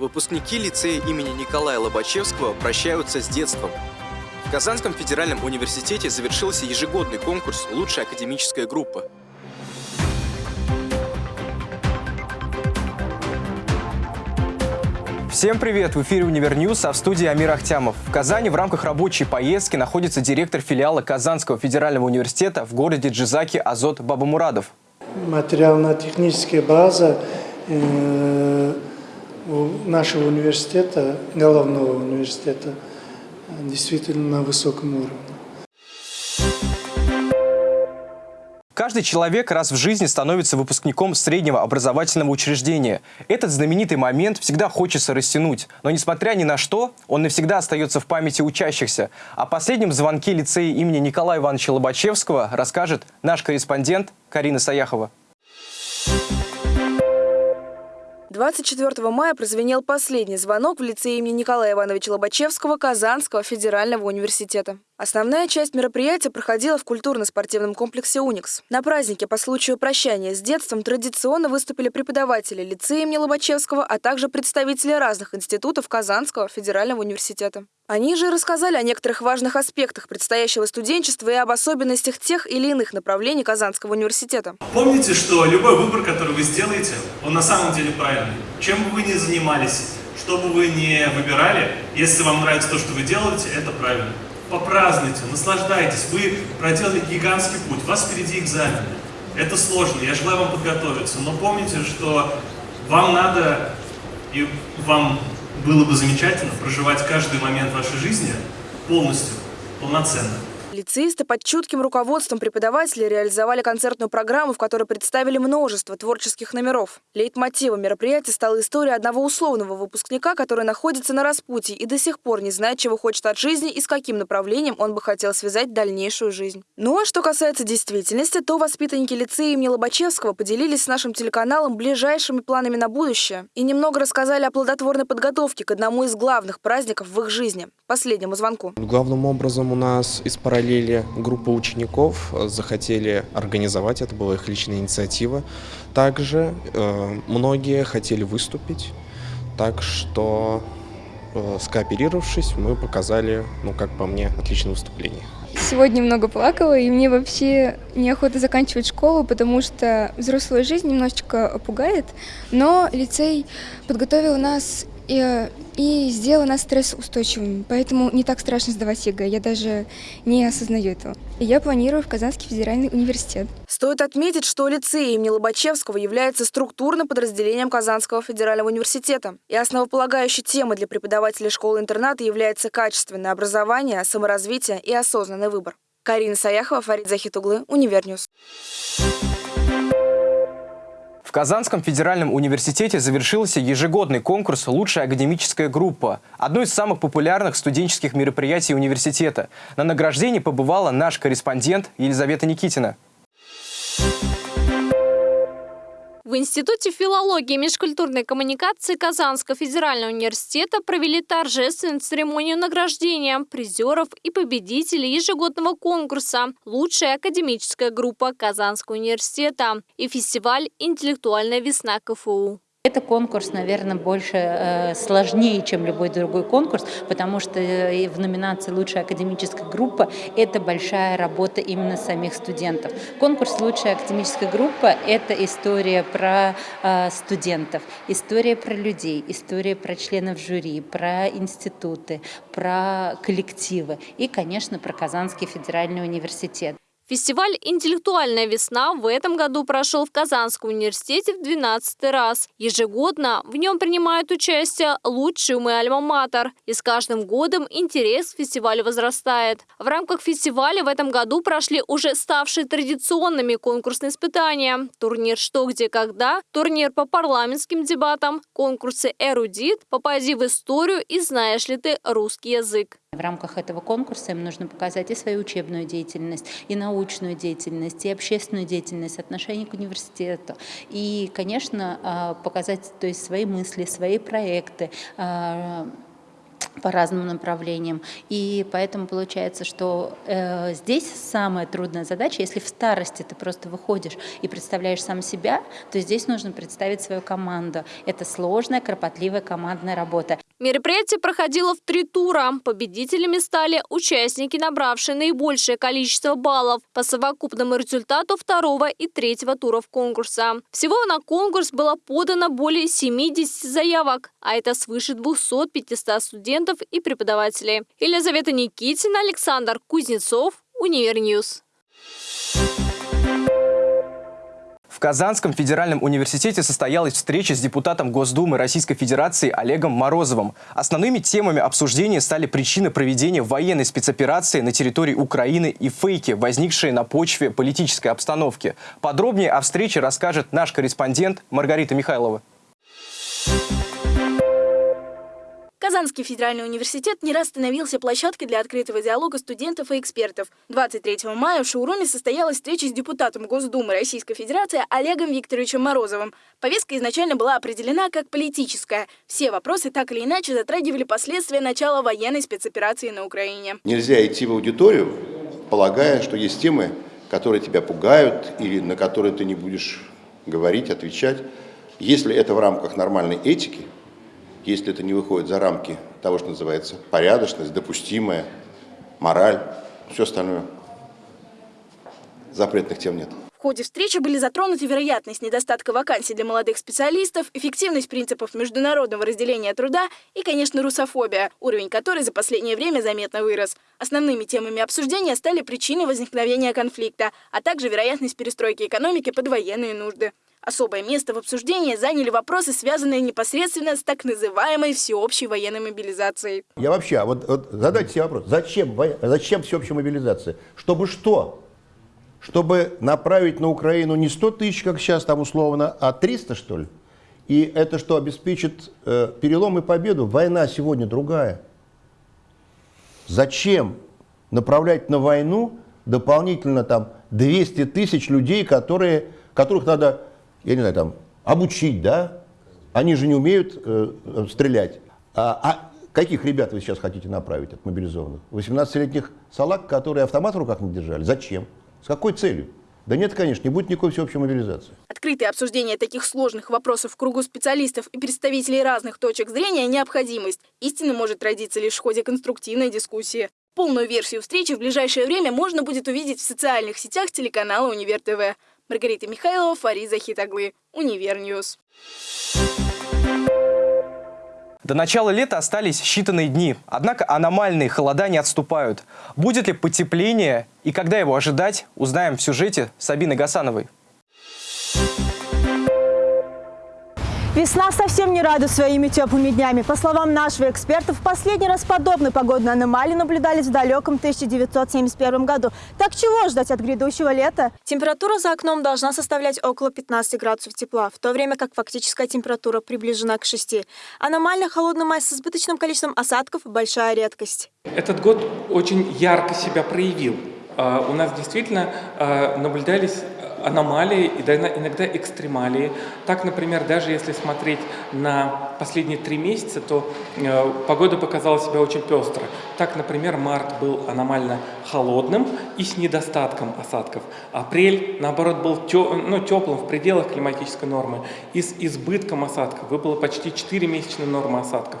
Выпускники лицея имени Николая Лобачевского прощаются с детством. В Казанском федеральном университете завершился ежегодный конкурс «Лучшая академическая группа». Всем привет! В эфире «Универньюз», а в студии Амир Ахтямов. В Казани в рамках рабочей поездки находится директор филиала Казанского федерального университета в городе Джизак Азот Бабамурадов. Материально-техническая база э, нашего университета, головного университета, действительно на высоком уровне. Каждый человек раз в жизни становится выпускником среднего образовательного учреждения. Этот знаменитый момент всегда хочется растянуть, но несмотря ни на что, он навсегда остается в памяти учащихся. О последнем звонке лицея имени Николая Ивановича Лобачевского расскажет наш корреспондент Карина Саяхова. 24 мая прозвенел последний звонок в лицее имени Николая Ивановича Лобачевского Казанского федерального университета. Основная часть мероприятия проходила в культурно-спортивном комплексе «Уникс». На празднике по случаю прощания с детством традиционно выступили преподаватели лицея имени Лобачевского, а также представители разных институтов Казанского федерального университета. Они же рассказали о некоторых важных аспектах предстоящего студенчества и об особенностях тех или иных направлений Казанского университета. Помните, что любой выбор, который вы сделаете, он на самом деле правильный. Чем бы вы ни занимались, что бы вы ни выбирали, если вам нравится то, что вы делаете, это правильно попразднуйте, наслаждайтесь. Вы проделали гигантский путь, у вас впереди экзамены. Это сложно, я желаю вам подготовиться, но помните, что вам надо, и вам было бы замечательно проживать каждый момент вашей жизни полностью, полноценно. Лицеисты под чутким руководством преподавателей реализовали концертную программу, в которой представили множество творческих номеров. Лейтмотивом мероприятия стала история одного условного выпускника, который находится на распутье и до сих пор не знает, чего хочет от жизни и с каким направлением он бы хотел связать дальнейшую жизнь. Ну а что касается действительности, то воспитанники лицея имени Лобачевского поделились с нашим телеканалом ближайшими планами на будущее и немного рассказали о плодотворной подготовке к одному из главных праздников в их жизни – последнему звонку. Главным образом у нас из параллели параллели группа учеников э, захотели организовать, это была их личная инициатива. Также э, многие хотели выступить, так что э, скооперировавшись, мы показали, ну как по мне, отличное выступление. Сегодня много плакала, и мне вообще неохота заканчивать школу, потому что взрослая жизнь немножечко пугает, но лицей подготовил нас и, и сделала нас стрессоустойчивыми, поэтому не так страшно сдавать ЕГЭ, я даже не осознаю этого. Я планирую в Казанский федеральный университет. Стоит отметить, что лицей имени Лобачевского является структурным подразделением Казанского федерального университета. И основополагающей темой для преподавателей школы-интерната является качественное образование, саморазвитие и осознанный выбор. Карина Саяхова, Фарид Захитоглы, Универньюз. В Казанском федеральном университете завершился ежегодный конкурс «Лучшая академическая группа» – одно из самых популярных студенческих мероприятий университета. На награждении побывала наш корреспондент Елизавета Никитина. В Институте филологии и межкультурной коммуникации Казанского федерального университета провели торжественную церемонию награждения призеров и победителей ежегодного конкурса «Лучшая академическая группа Казанского университета» и фестиваль «Интеллектуальная весна КФУ». Это конкурс, наверное, больше э, сложнее, чем любой другой конкурс, потому что э, в номинации «Лучшая академическая группа» это большая работа именно самих студентов. Конкурс «Лучшая академическая группа» — это история про э, студентов, история про людей, история про членов жюри, про институты, про коллективы и, конечно, про Казанский федеральный университет. Фестиваль «Интеллектуальная весна» в этом году прошел в Казанском университете в 12 раз. Ежегодно в нем принимают участие лучшие умы Альма-Матер. И с каждым годом интерес к фестивалю возрастает. В рамках фестиваля в этом году прошли уже ставшие традиционными конкурсные испытания. Турнир «Что, где, когда», турнир по парламентским дебатам, конкурсы «Эрудит», «Попади в историю» и «Знаешь ли ты русский язык». В рамках этого конкурса им нужно показать и свою учебную деятельность, и научную деятельность, и общественную деятельность, отношение к университету. И, конечно, а, показать то есть, свои мысли, свои проекты, а, по разным направлениям. И поэтому получается, что э, здесь самая трудная задача, если в старости ты просто выходишь и представляешь сам себя, то здесь нужно представить свою команду. Это сложная, кропотливая командная работа. Мероприятие проходило в три тура. Победителями стали участники, набравшие наибольшее количество баллов по совокупному результату второго и третьего туров конкурса. Всего на конкурс было подано более 70 заявок, а это свыше 200-500 студентов и преподавателей. Елизавета Никитина, Александр Кузнецов, Универньюз. В Казанском федеральном университете состоялась встреча с депутатом Госдумы Российской Федерации Олегом Морозовым. Основными темами обсуждения стали причины проведения военной спецоперации на территории Украины и фейки, возникшие на почве политической обстановки. Подробнее о встрече расскажет наш корреспондент Маргарита Михайлова. Казанский федеральный университет не раз становился площадкой для открытого диалога студентов и экспертов. 23 мая в шоуруме состоялась встреча с депутатом Госдумы Российской Федерации Олегом Викторовичем Морозовым. Повестка изначально была определена как политическая. Все вопросы так или иначе затрагивали последствия начала военной спецоперации на Украине. Нельзя идти в аудиторию, полагая, что есть темы, которые тебя пугают или на которые ты не будешь говорить, отвечать. Если это в рамках нормальной этики – если это не выходит за рамки того, что называется порядочность, допустимая, мораль, все остальное. Запретных тем нет. Ходе встречи были затронуты вероятность недостатка вакансий для молодых специалистов, эффективность принципов международного разделения труда и, конечно, русофобия, уровень которой за последнее время заметно вырос. Основными темами обсуждения стали причины возникновения конфликта, а также вероятность перестройки экономики под военные нужды. Особое место в обсуждении заняли вопросы, связанные непосредственно с так называемой всеобщей военной мобилизацией. Я вообще, вот, вот задайте себе вопрос, зачем, зачем всеобщая мобилизация? Чтобы что? Чтобы направить на Украину не 100 тысяч, как сейчас там условно, а 300, что ли? И это что, обеспечит э, перелом и победу? Война сегодня другая. Зачем направлять на войну дополнительно там 200 тысяч людей, которые, которых надо я не знаю, там, обучить, да? Они же не умеют э, стрелять. А, а каких ребят вы сейчас хотите направить от мобилизованных? 18-летних салак, которые автомат в руках не держали? Зачем? С какой целью? Да нет, конечно, не будет никакой всеобщей мобилизации. Открытое обсуждение таких сложных вопросов в кругу специалистов и представителей разных точек зрения – необходимость. Истина может родиться лишь в ходе конструктивной дискуссии. Полную версию встречи в ближайшее время можно будет увидеть в социальных сетях телеканала «Универ ТВ». Маргарита Михайлова, Фарид Захитоглы, Универньюз. До начала лета остались считанные дни, однако аномальные холода не отступают. Будет ли потепление и когда его ожидать, узнаем в сюжете Сабины Гасановой. Весна совсем не радует своими теплыми днями. По словам нашего эксперта, в последний раз подобные погодные аномалии наблюдались в далеком 1971 году. Так чего ждать от грядущего лета? Температура за окном должна составлять около 15 градусов тепла, в то время как фактическая температура приближена к 6. Аномально холодный май с избыточным количеством осадков – большая редкость. Этот год очень ярко себя проявил. А, у нас действительно а, наблюдались аномалии и иногда экстремалии. Так, например, даже если смотреть на последние три месяца, то э, погода показала себя очень пестро. Так, например, март был аномально холодным и с недостатком осадков. Апрель, наоборот, был тё, ну, теплым в пределах климатической нормы и с избытком осадков. Выпало почти 4 месячные нормы осадков.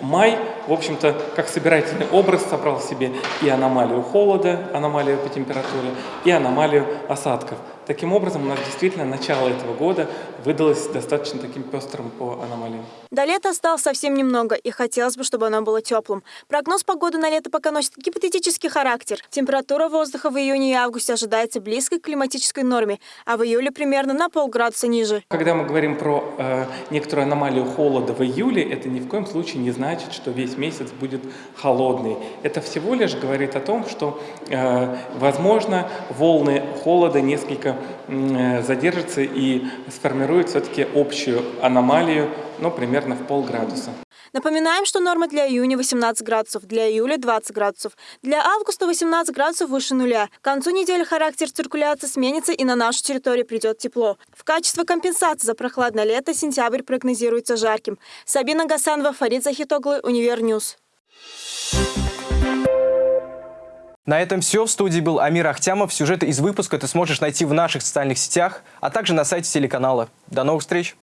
Май, в общем-то, как собирательный образ собрал себе и аномалию холода, аномалию по температуре, и аномалию осадков. Таким образом, у нас действительно начало этого года выдалось достаточно таким пестрым по аномалиям. До лета осталось совсем немного, и хотелось бы, чтобы оно было теплым. Прогноз погоды на лето пока носит гипотетический характер. Температура воздуха в июне и августе ожидается близкой к климатической норме, а в июле примерно на полградуса ниже. Когда мы говорим про э, некоторую аномалию холода в июле, это ни в коем случае не значит, что весь месяц будет холодный. Это всего лишь говорит о том, что, э, возможно, волны холода несколько Э, задержится и сформирует все-таки общую аномалию, но примерно в полградуса. Напоминаем, что норма для июня 18 градусов, для июля 20 градусов, для августа 18 градусов выше нуля. К концу недели характер циркуляции сменится и на нашу территорию придет тепло. В качестве компенсации за прохладное лето сентябрь прогнозируется жарким. Сабина Гасанова, Фарид Захитоглы, Универньюз. На этом все. В студии был Амир Ахтямов. Сюжеты из выпуска ты сможешь найти в наших социальных сетях, а также на сайте телеканала. До новых встреч!